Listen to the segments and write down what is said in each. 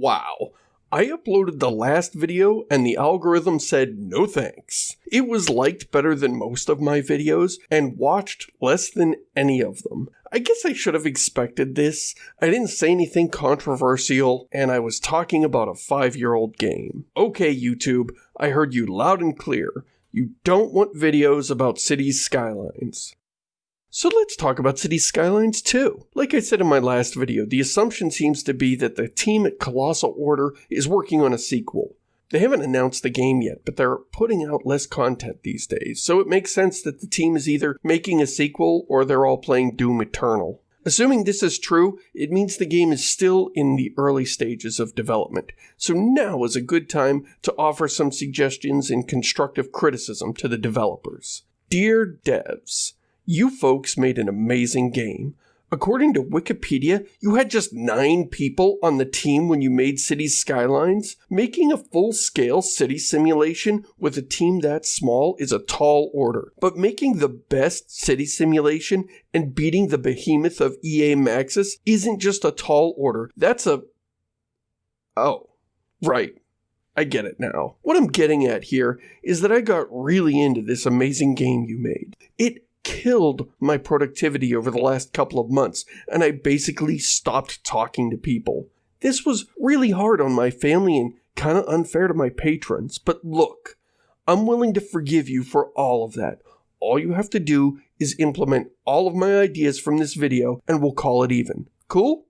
Wow. I uploaded the last video and the algorithm said no thanks. It was liked better than most of my videos and watched less than any of them. I guess I should have expected this. I didn't say anything controversial and I was talking about a five year old game. Okay, YouTube, I heard you loud and clear. You don't want videos about cities' skylines. So let's talk about City Skylines 2. Like I said in my last video, the assumption seems to be that the team at Colossal Order is working on a sequel. They haven't announced the game yet, but they're putting out less content these days, so it makes sense that the team is either making a sequel or they're all playing Doom Eternal. Assuming this is true, it means the game is still in the early stages of development, so now is a good time to offer some suggestions and constructive criticism to the developers. Dear devs, you folks made an amazing game. According to Wikipedia, you had just nine people on the team when you made Cities Skylines. Making a full scale city simulation with a team that small is a tall order. But making the best city simulation and beating the behemoth of EA Maxis isn't just a tall order. That's a. Oh, right. I get it now. What I'm getting at here is that I got really into this amazing game you made. It killed my productivity over the last couple of months, and I basically stopped talking to people. This was really hard on my family and kind of unfair to my patrons, but look, I'm willing to forgive you for all of that. All you have to do is implement all of my ideas from this video and we'll call it even. Cool?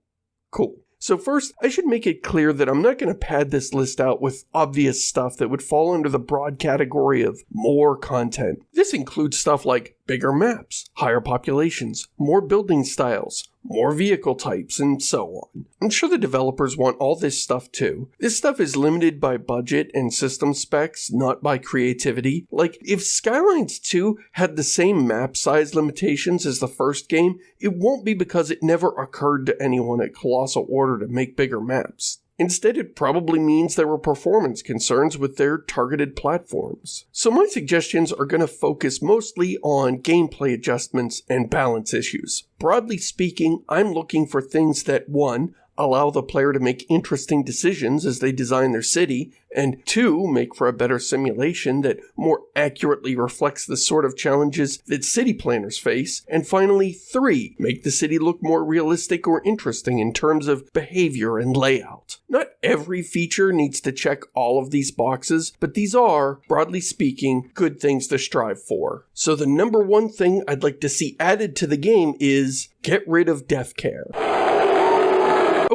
Cool. So first, I should make it clear that I'm not going to pad this list out with obvious stuff that would fall under the broad category of more content. This includes stuff like bigger maps, higher populations, more building styles, more vehicle types, and so on. I'm sure the developers want all this stuff too. This stuff is limited by budget and system specs, not by creativity. Like, if Skylines 2 had the same map size limitations as the first game, it won't be because it never occurred to anyone at Colossal Order to make bigger maps. Instead, it probably means there were performance concerns with their targeted platforms. So my suggestions are going to focus mostly on gameplay adjustments and balance issues. Broadly speaking, I'm looking for things that 1 allow the player to make interesting decisions as they design their city, and two, make for a better simulation that more accurately reflects the sort of challenges that city planners face, and finally, three, make the city look more realistic or interesting in terms of behavior and layout. Not every feature needs to check all of these boxes, but these are, broadly speaking, good things to strive for. So the number one thing I'd like to see added to the game is get rid of death care.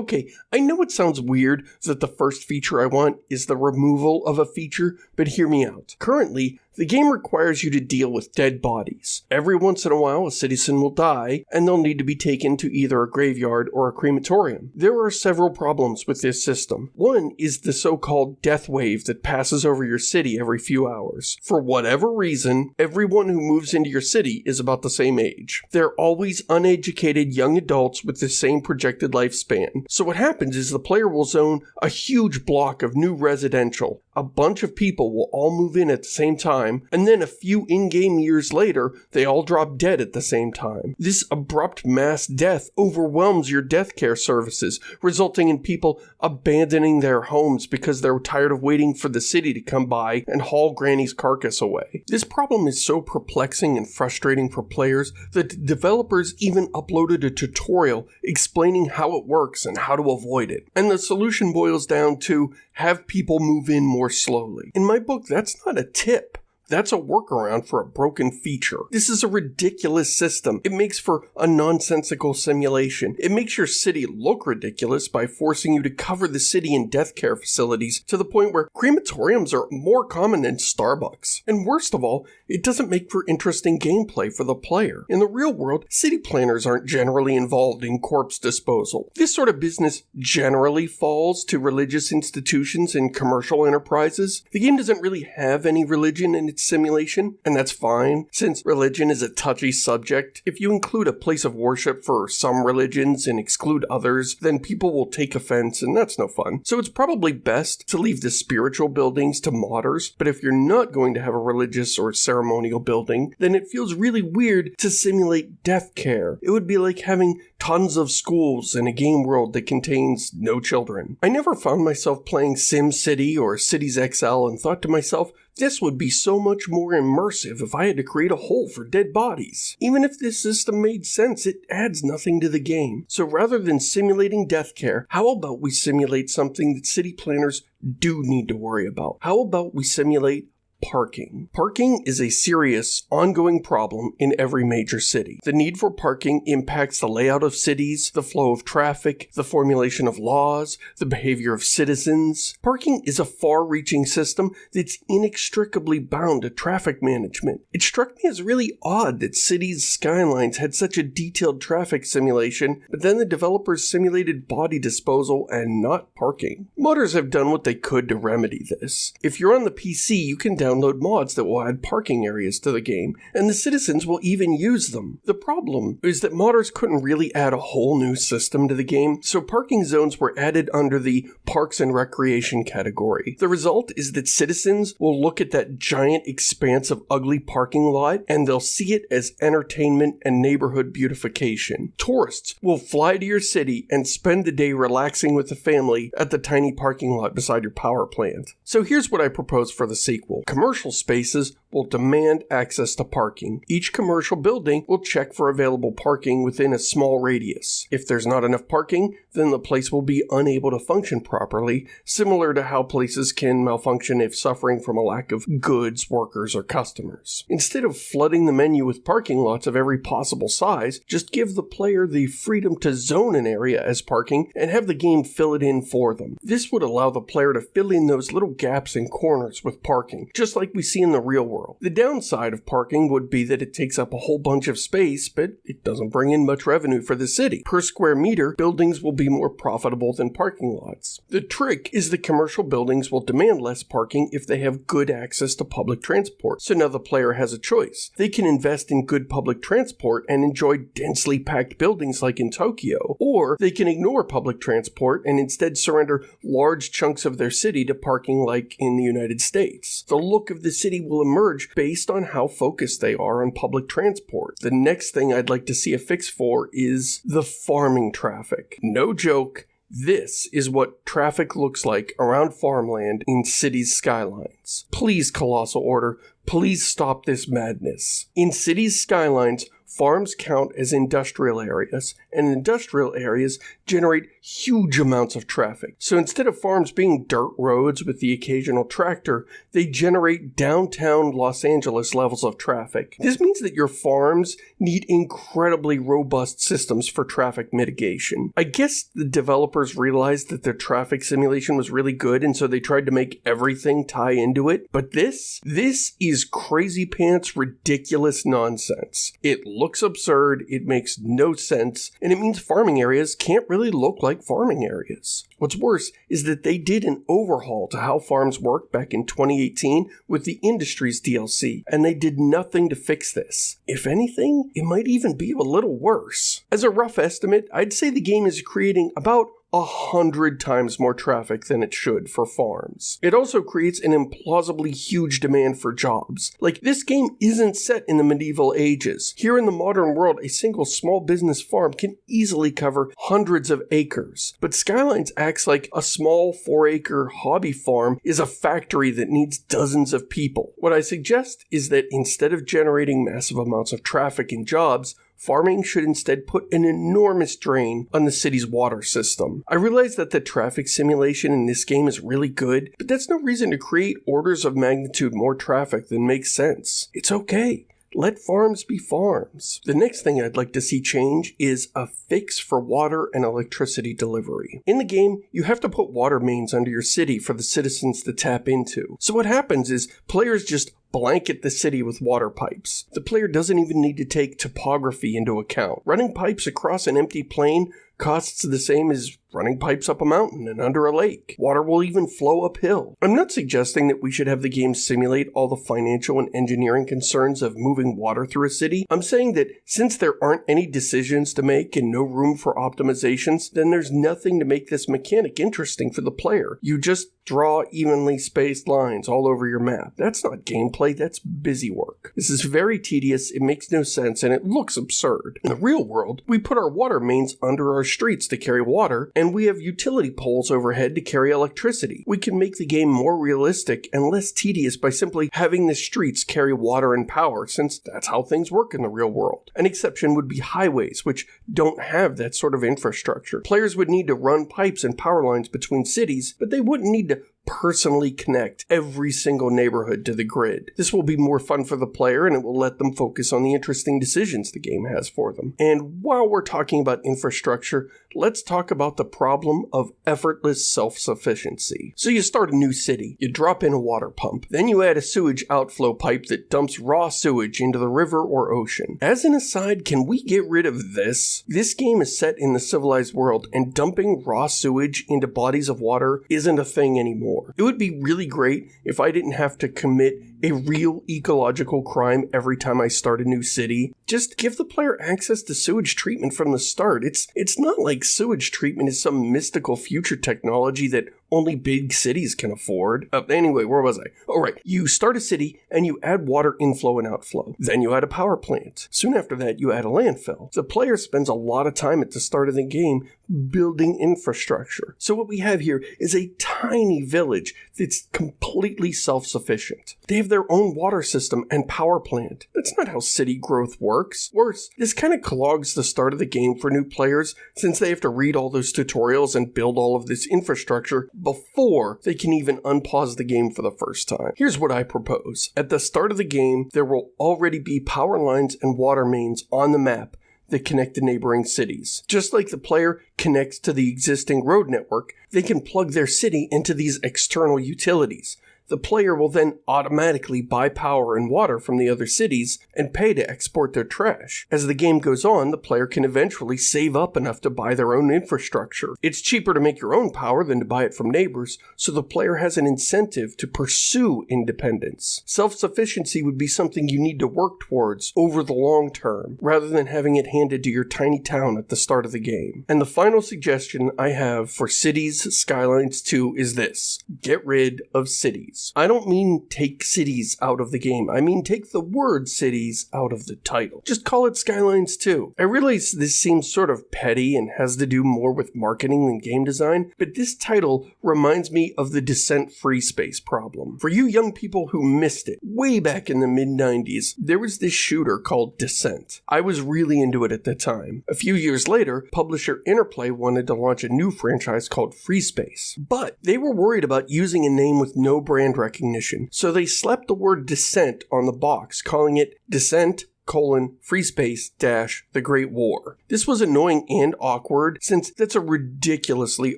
Okay, I know it sounds weird that the first feature I want is the removal of a feature, but hear me out. Currently, the game requires you to deal with dead bodies. Every once in a while, a citizen will die, and they'll need to be taken to either a graveyard or a crematorium. There are several problems with this system. One is the so-called death wave that passes over your city every few hours. For whatever reason, everyone who moves into your city is about the same age. They're always uneducated young adults with the same projected lifespan. So what happens is the player will zone a huge block of new residential. A bunch of people will all move in at the same time and then a few in-game years later, they all drop dead at the same time. This abrupt mass death overwhelms your death care services, resulting in people abandoning their homes because they're tired of waiting for the city to come by and haul Granny's carcass away. This problem is so perplexing and frustrating for players that developers even uploaded a tutorial explaining how it works and how to avoid it. And the solution boils down to have people move in more slowly. In my book, that's not a tip. That's a workaround for a broken feature. This is a ridiculous system. It makes for a nonsensical simulation. It makes your city look ridiculous by forcing you to cover the city in death care facilities to the point where crematoriums are more common than Starbucks. And worst of all, it doesn't make for interesting gameplay for the player. In the real world, city planners aren't generally involved in corpse disposal. This sort of business generally falls to religious institutions and commercial enterprises. The game doesn't really have any religion in simulation, and that's fine, since religion is a touchy subject. If you include a place of worship for some religions and exclude others, then people will take offense, and that's no fun. So it's probably best to leave the spiritual buildings to modders, but if you're not going to have a religious or ceremonial building, then it feels really weird to simulate death care. It would be like having tons of schools in a game world that contains no children. I never found myself playing Sim City or Cities XL and thought to myself, this would be so much more immersive if I had to create a hole for dead bodies. Even if this system made sense, it adds nothing to the game. So rather than simulating death care, how about we simulate something that city planners do need to worry about? How about we simulate parking. Parking is a serious, ongoing problem in every major city. The need for parking impacts the layout of cities, the flow of traffic, the formulation of laws, the behavior of citizens. Parking is a far reaching system that's inextricably bound to traffic management. It struck me as really odd that cities' skylines had such a detailed traffic simulation, but then the developers simulated body disposal and not parking. Modders have done what they could to remedy this. If you're on the PC, you can download mods that will add parking areas to the game, and the citizens will even use them. The problem is that modders couldn't really add a whole new system to the game, so parking zones were added under the Parks and Recreation category. The result is that citizens will look at that giant expanse of ugly parking lot and they'll see it as entertainment and neighborhood beautification. Tourists will fly to your city and spend the day relaxing with the family at the tiny parking lot beside your power plant. So here's what I propose for the sequel commercial spaces will demand access to parking. Each commercial building will check for available parking within a small radius. If there's not enough parking, then the place will be unable to function properly, similar to how places can malfunction if suffering from a lack of goods, workers, or customers. Instead of flooding the menu with parking lots of every possible size, just give the player the freedom to zone an area as parking and have the game fill it in for them. This would allow the player to fill in those little gaps and corners with parking, just like we see in the real world. The downside of parking would be that it takes up a whole bunch of space, but it doesn't bring in much revenue for the city. Per square meter, buildings will be more profitable than parking lots. The trick is that commercial buildings will demand less parking if they have good access to public transport. So now the player has a choice. They can invest in good public transport and enjoy densely packed buildings like in Tokyo, or they can ignore public transport and instead surrender large chunks of their city to parking like in the United States. The look of the city will emerge based on how focused they are on public transport. The next thing I'd like to see a fix for is the farming traffic. No joke. This is what traffic looks like around farmland in cities' skylines. Please, Colossal Order, please stop this madness. In cities' skylines, farms count as industrial areas, and industrial areas generate huge amounts of traffic. So instead of farms being dirt roads with the occasional tractor, they generate downtown Los Angeles levels of traffic. This means that your farms need incredibly robust systems for traffic mitigation. I guess the developers realized that their traffic simulation was really good, and so they tried to make everything tie into it. But this, this is crazy pants ridiculous nonsense. It looks absurd, it makes no sense, and it means farming areas can't really look like farming areas. What's worse is that they did an overhaul to how farms work back in 2018 with the Industries DLC, and they did nothing to fix this. If anything, it might even be a little worse. As a rough estimate, I'd say the game is creating about a hundred times more traffic than it should for farms. It also creates an implausibly huge demand for jobs. Like, this game isn't set in the medieval ages. Here in the modern world, a single small business farm can easily cover hundreds of acres. But Skylines acts like a small four acre hobby farm is a factory that needs dozens of people. What I suggest is that instead of generating massive amounts of traffic and jobs, farming should instead put an enormous drain on the city's water system. I realize that the traffic simulation in this game is really good, but that's no reason to create orders of magnitude more traffic than makes sense. It's okay. Let farms be farms. The next thing I'd like to see change is a fix for water and electricity delivery. In the game, you have to put water mains under your city for the citizens to tap into. So what happens is players just blanket the city with water pipes. The player doesn't even need to take topography into account. Running pipes across an empty plain costs the same as running pipes up a mountain and under a lake. Water will even flow uphill. I'm not suggesting that we should have the game simulate all the financial and engineering concerns of moving water through a city. I'm saying that since there aren't any decisions to make and no room for optimizations, then there's nothing to make this mechanic interesting for the player. You just draw evenly spaced lines all over your map. That's not gameplay, that's busy work. This is very tedious, it makes no sense, and it looks absurd. In the real world, we put our water mains under our streets to carry water, and we have utility poles overhead to carry electricity. We can make the game more realistic and less tedious by simply having the streets carry water and power, since that's how things work in the real world. An exception would be highways, which don't have that sort of infrastructure. Players would need to run pipes and power lines between cities, but they wouldn't need to personally connect every single neighborhood to the grid. This will be more fun for the player and it will let them focus on the interesting decisions the game has for them. And while we're talking about infrastructure, let's talk about the problem of effortless self-sufficiency. So you start a new city, you drop in a water pump, then you add a sewage outflow pipe that dumps raw sewage into the river or ocean. As an aside, can we get rid of this? This game is set in the civilized world and dumping raw sewage into bodies of water isn't a thing anymore. It would be really great if I didn't have to commit a real ecological crime every time I start a new city. Just give the player access to sewage treatment from the start. It's it's not like sewage treatment is some mystical future technology that only big cities can afford. Uh, anyway, where was I? All right, you start a city and you add water inflow and outflow. Then you add a power plant. Soon after that, you add a landfill. The player spends a lot of time at the start of the game building infrastructure. So what we have here is a tiny village that's completely self-sufficient. They have their own water system and power plant. That's not how city growth works. Worse, this kind of clogs the start of the game for new players since they have to read all those tutorials and build all of this infrastructure before they can even unpause the game for the first time. Here's what I propose. At the start of the game, there will already be power lines and water mains on the map that connect the neighboring cities. Just like the player connects to the existing road network, they can plug their city into these external utilities the player will then automatically buy power and water from the other cities and pay to export their trash. As the game goes on, the player can eventually save up enough to buy their own infrastructure. It's cheaper to make your own power than to buy it from neighbors, so the player has an incentive to pursue independence. Self-sufficiency would be something you need to work towards over the long term, rather than having it handed to your tiny town at the start of the game. And the final suggestion I have for Cities Skylines 2 is this. Get rid of cities cities. I don't mean take cities out of the game. I mean take the word cities out of the title. Just call it Skylines 2. I realize this seems sort of petty and has to do more with marketing than game design, but this title reminds me of the Descent free space problem. For you young people who missed it, way back in the mid 90s, there was this shooter called Descent. I was really into it at the time. A few years later, publisher Interplay wanted to launch a new franchise called Free Space, but they were worried about using a name with no brand brand recognition, so they slapped the word Descent on the box, calling it Descent colon free space dash the great war. This was annoying and awkward since that's a ridiculously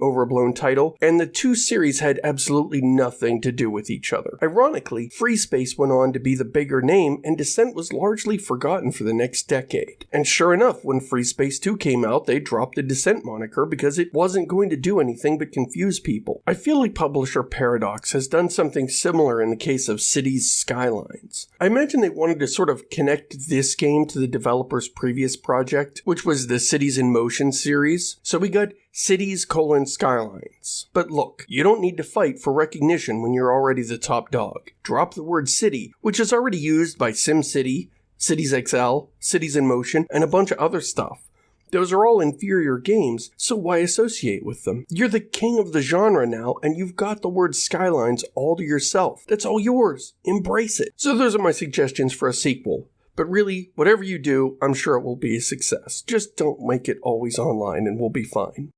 overblown title and the two series had absolutely nothing to do with each other. Ironically free space went on to be the bigger name and descent was largely forgotten for the next decade. And sure enough when free space 2 came out they dropped the descent moniker because it wasn't going to do anything but confuse people. I feel like publisher paradox has done something similar in the case of cities skylines. I imagine they wanted to sort of connect this this game to the developer's previous project, which was the Cities in Motion series. So we got Cities colon Skylines. But look, you don't need to fight for recognition when you're already the top dog. Drop the word city, which is already used by SimCity, Cities XL, Cities in Motion, and a bunch of other stuff. Those are all inferior games, so why associate with them? You're the king of the genre now, and you've got the word Skylines all to yourself. That's all yours. Embrace it. So those are my suggestions for a sequel. But really, whatever you do, I'm sure it will be a success. Just don't make it always online and we'll be fine.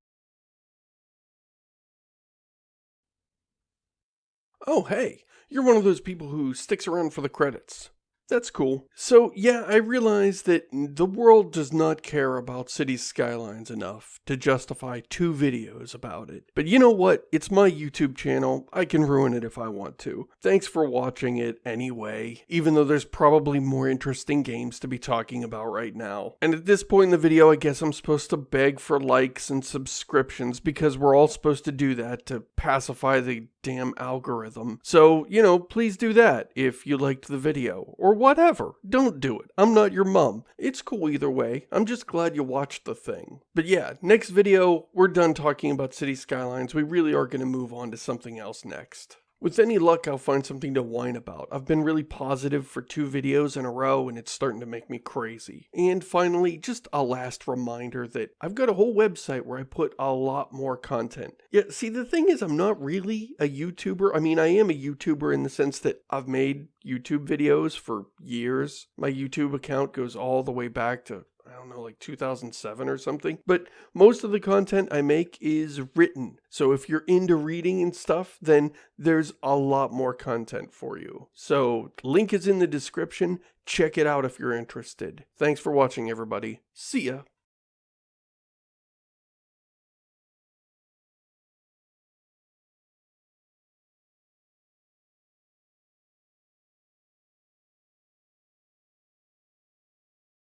Oh, hey, you're one of those people who sticks around for the credits. That's cool. So, yeah, I realize that the world does not care about city skylines enough to justify two videos about it. But you know what? It's my YouTube channel. I can ruin it if I want to. Thanks for watching it anyway, even though there's probably more interesting games to be talking about right now. And at this point in the video, I guess I'm supposed to beg for likes and subscriptions because we're all supposed to do that to pacify the damn algorithm. So, you know, please do that if you liked the video or whatever. Don't do it. I'm not your mom. It's cool either way. I'm just glad you watched the thing. But yeah, next video, we're done talking about city skylines. We really are going to move on to something else next. With any luck, I'll find something to whine about. I've been really positive for two videos in a row and it's starting to make me crazy. And finally, just a last reminder that I've got a whole website where I put a lot more content. Yeah, see, the thing is, I'm not really a YouTuber. I mean, I am a YouTuber in the sense that I've made YouTube videos for years. My YouTube account goes all the way back to I don't know, like 2007 or something. But most of the content I make is written. So if you're into reading and stuff, then there's a lot more content for you. So link is in the description. Check it out if you're interested. Thanks for watching, everybody. See ya.